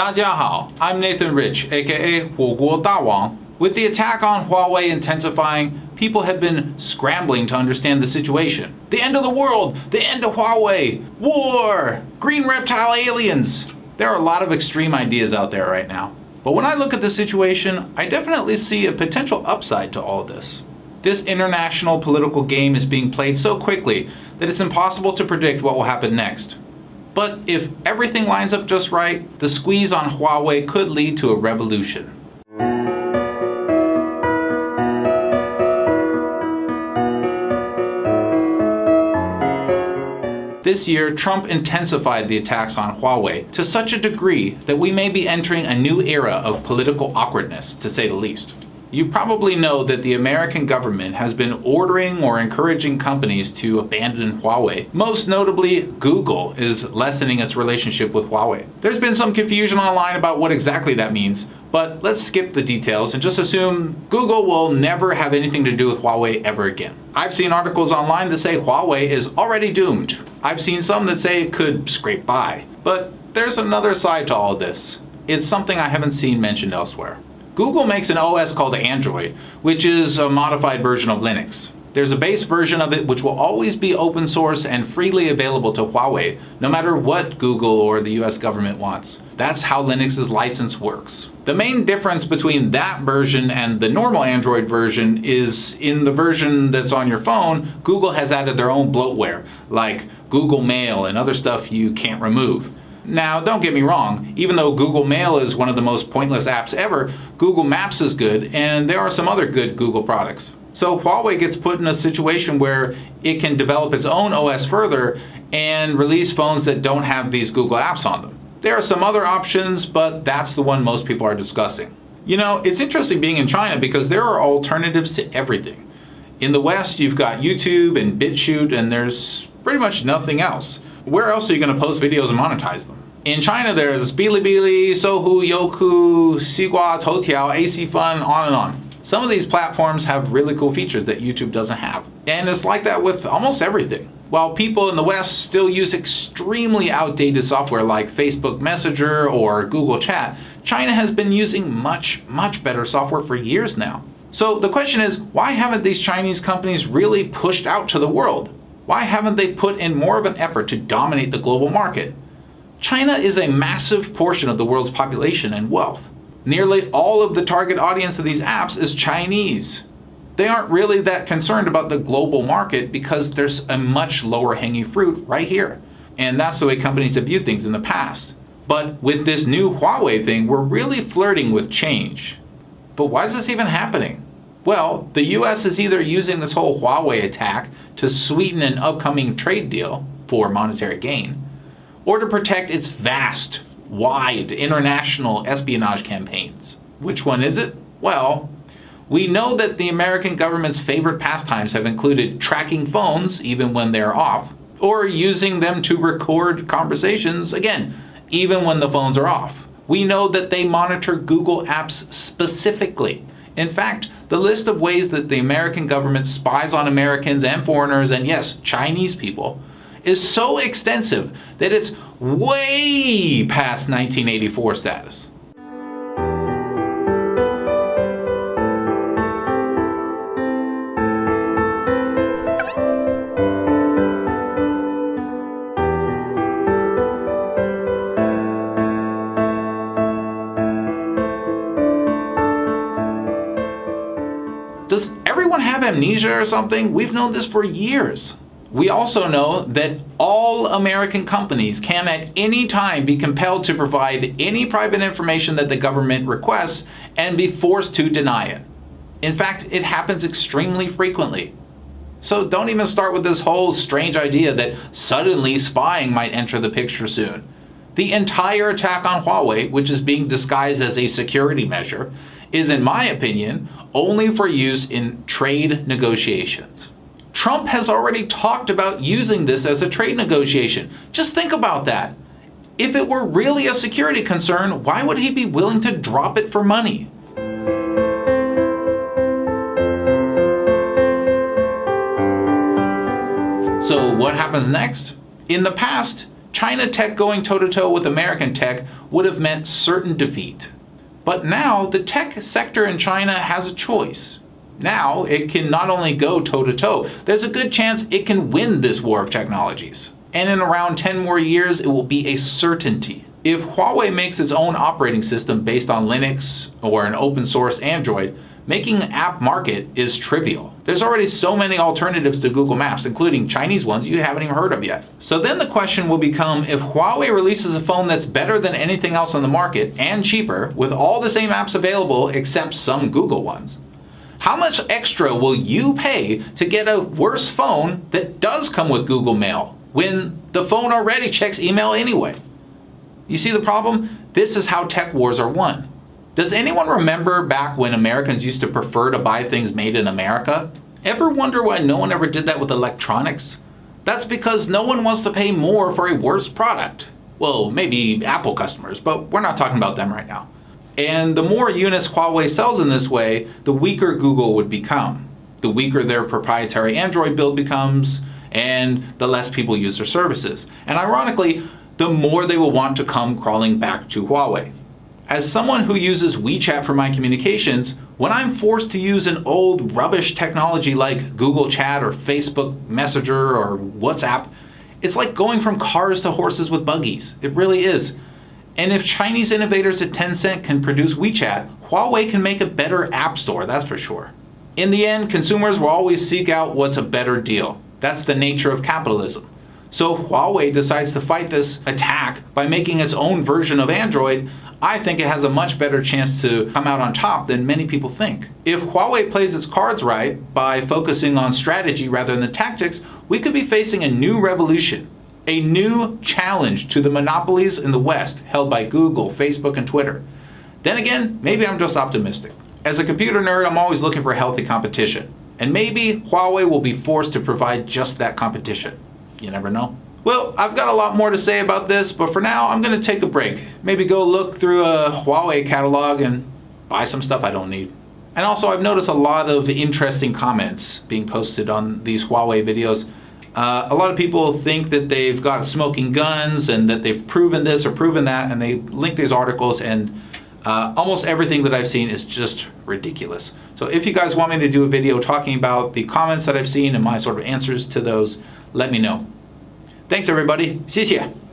大家好, I'm Nathan Rich, aka 火锅大王. With the attack on Huawei intensifying, people have been scrambling to understand the situation. The end of the world! The end of Huawei! War! Green reptile aliens! There are a lot of extreme ideas out there right now. But when I look at the situation, I definitely see a potential upside to all this. This international political game is being played so quickly that it's impossible to predict what will happen next. But if everything lines up just right, the squeeze on Huawei could lead to a revolution. This year, Trump intensified the attacks on Huawei to such a degree that we may be entering a new era of political awkwardness, to say the least. You probably know that the American government has been ordering or encouraging companies to abandon Huawei. Most notably, Google is lessening its relationship with Huawei. There's been some confusion online about what exactly that means, but let's skip the details and just assume Google will never have anything to do with Huawei ever again. I've seen articles online that say Huawei is already doomed. I've seen some that say it could scrape by. But there's another side to all this. It's something I haven't seen mentioned elsewhere. Google makes an OS called Android, which is a modified version of Linux. There's a base version of it which will always be open source and freely available to Huawei, no matter what Google or the US government wants. That's how Linux's license works. The main difference between that version and the normal Android version is in the version that's on your phone, Google has added their own bloatware, like Google Mail and other stuff you can't remove. Now, don't get me wrong, even though Google Mail is one of the most pointless apps ever, Google Maps is good, and there are some other good Google products. So Huawei gets put in a situation where it can develop its own OS further and release phones that don't have these Google apps on them. There are some other options, but that's the one most people are discussing. You know, it's interesting being in China because there are alternatives to everything. In the West, you've got YouTube and BitChute, and there's pretty much nothing else. Where else are you going to post videos and monetize them? In China, there's Bilibili, Sohu, Youku, Xigua, Toutiao, AcFun, on and on. Some of these platforms have really cool features that YouTube doesn't have. And it's like that with almost everything. While people in the West still use extremely outdated software like Facebook Messenger or Google Chat, China has been using much, much better software for years now. So the question is, why haven't these Chinese companies really pushed out to the world? Why haven't they put in more of an effort to dominate the global market? China is a massive portion of the world's population and wealth. Nearly all of the target audience of these apps is Chinese. They aren't really that concerned about the global market because there's a much lower hanging fruit right here. And that's the way companies have viewed things in the past. But with this new Huawei thing, we're really flirting with change. But why is this even happening? Well, the US is either using this whole Huawei attack to sweeten an upcoming trade deal for monetary gain, or to protect its vast wide international espionage campaigns. Which one is it? Well, we know that the American government's favorite pastimes have included tracking phones even when they're off, or using them to record conversations, again, even when the phones are off. We know that they monitor Google apps specifically. In fact, the list of ways that the American government spies on Americans and foreigners, and yes, Chinese people, is so extensive that it's way past 1984 status. Everyone have amnesia or something? We've known this for years. We also know that all American companies can at any time be compelled to provide any private information that the government requests and be forced to deny it. In fact, it happens extremely frequently. So don't even start with this whole strange idea that suddenly spying might enter the picture soon. The entire attack on Huawei, which is being disguised as a security measure, is in my opinion only for use in trade negotiations. Trump has already talked about using this as a trade negotiation. Just think about that. If it were really a security concern, why would he be willing to drop it for money? So what happens next? In the past, China tech going toe-to-toe with American tech would have meant certain defeat. But now the tech sector in China has a choice. Now it can not only go toe-to-toe, there's a good chance it can win this war of technologies. And in around 10 more years, it will be a certainty. If Huawei makes its own operating system based on Linux or an open source Android, making an app market is trivial. There's already so many alternatives to Google Maps, including Chinese ones you haven't even heard of yet. So then the question will become if Huawei releases a phone that's better than anything else on the market and cheaper with all the same apps available except some Google ones, how much extra will you pay to get a worse phone that does come with Google Mail when the phone already checks email anyway? You see the problem? This is how tech wars are won. Does anyone remember back when Americans used to prefer to buy things made in America? Ever wonder why no one ever did that with electronics? That's because no one wants to pay more for a worse product. Well, maybe Apple customers, but we're not talking about them right now. And the more units Huawei sells in this way, the weaker Google would become. The weaker their proprietary Android build becomes, and the less people use their services. And ironically, the more they will want to come crawling back to Huawei. As someone who uses WeChat for my communications, when I'm forced to use an old rubbish technology like Google Chat or Facebook Messenger or WhatsApp, it's like going from cars to horses with buggies. It really is. And if Chinese innovators at Tencent can produce WeChat, Huawei can make a better app store, that's for sure. In the end, consumers will always seek out what's a better deal. That's the nature of capitalism. So if Huawei decides to fight this attack by making its own version of Android, I think it has a much better chance to come out on top than many people think. If Huawei plays its cards right by focusing on strategy rather than tactics, we could be facing a new revolution, a new challenge to the monopolies in the West held by Google, Facebook, and Twitter. Then again, maybe I'm just optimistic. As a computer nerd, I'm always looking for healthy competition. And maybe Huawei will be forced to provide just that competition. You never know. Well, I've got a lot more to say about this, but for now, I'm going to take a break. Maybe go look through a Huawei catalog and buy some stuff I don't need. And also, I've noticed a lot of interesting comments being posted on these Huawei videos. Uh, a lot of people think that they've got smoking guns and that they've proven this or proven that, and they link these articles, and uh, almost everything that I've seen is just ridiculous. So if you guys want me to do a video talking about the comments that I've seen and my sort of answers to those, let me know. Thanks everybody. 谢谢。